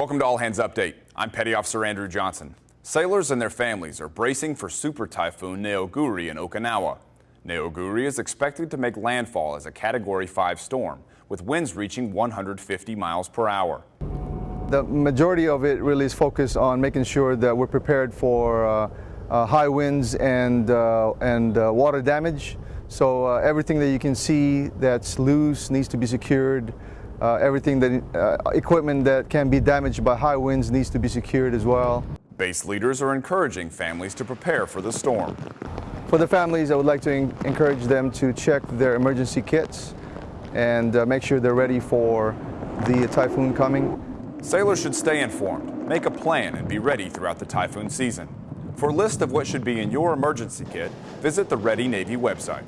Welcome to All Hands Update. I'm Petty Officer Andrew Johnson. Sailors and their families are bracing for Super Typhoon Neoguri in Okinawa. Neoguri is expected to make landfall as a Category 5 storm, with winds reaching 150 miles per hour. The majority of it really is focused on making sure that we're prepared for uh, uh, high winds and, uh, and uh, water damage. So uh, everything that you can see that's loose needs to be secured. Uh, everything that uh, equipment that can be damaged by high winds needs to be secured as well. Base leaders are encouraging families to prepare for the storm. For the families, I would like to encourage them to check their emergency kits and uh, make sure they're ready for the typhoon coming. Sailors should stay informed, make a plan, and be ready throughout the typhoon season. For a list of what should be in your emergency kit, visit the Ready Navy website.